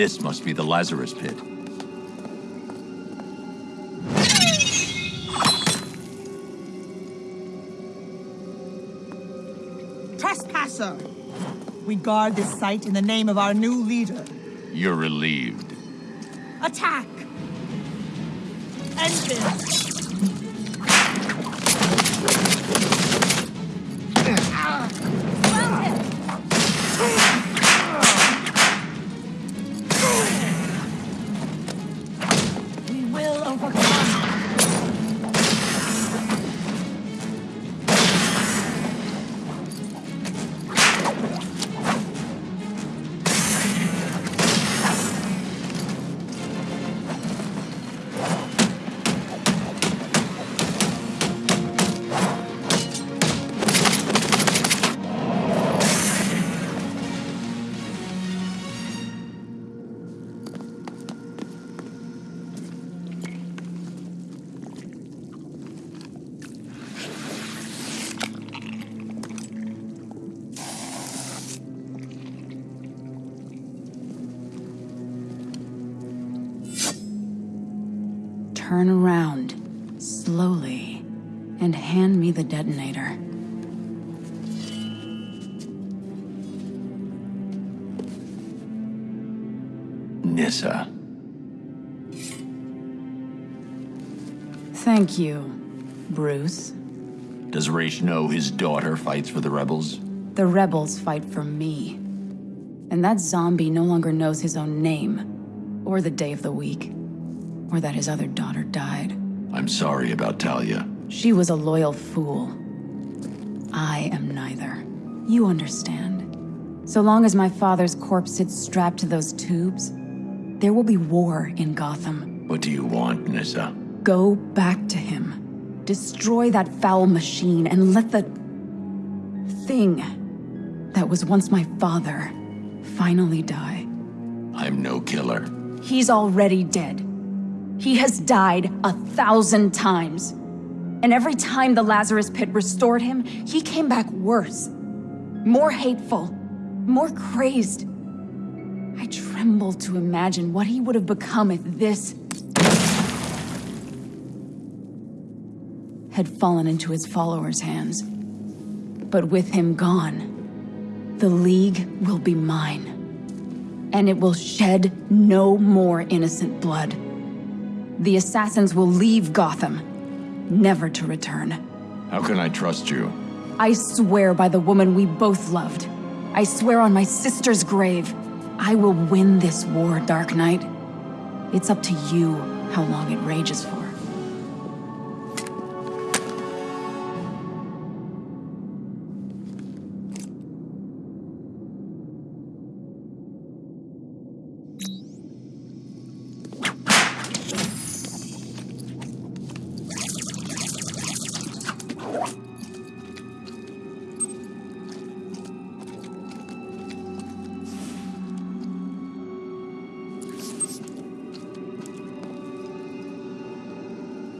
This must be the Lazarus Pit. Trespasser! We guard this site in the name of our new leader. You're relieved. Attack! End this! Turn around, slowly, and hand me the detonator. Nyssa. Thank you, Bruce. Does Ra's know his daughter fights for the rebels? The rebels fight for me. And that zombie no longer knows his own name, or the day of the week, or that his other daughter died. I'm sorry about Talia. She was a loyal fool. I am neither. You understand. So long as my father's corpse sits strapped to those tubes, there will be war in Gotham. What do you want, Nyssa? Go back to him. Destroy that foul machine and let the... thing that was once my father finally die. I'm no killer. He's already dead. He has died a thousand times. And every time the Lazarus Pit restored him, he came back worse. More hateful. More crazed. I tremble to imagine what he would have become if this... had fallen into his followers' hands. But with him gone, the League will be mine. And it will shed no more innocent blood. The assassins will leave Gotham, never to return. How can I trust you? I swear by the woman we both loved. I swear on my sister's grave. I will win this war, Dark Knight. It's up to you how long it rages for.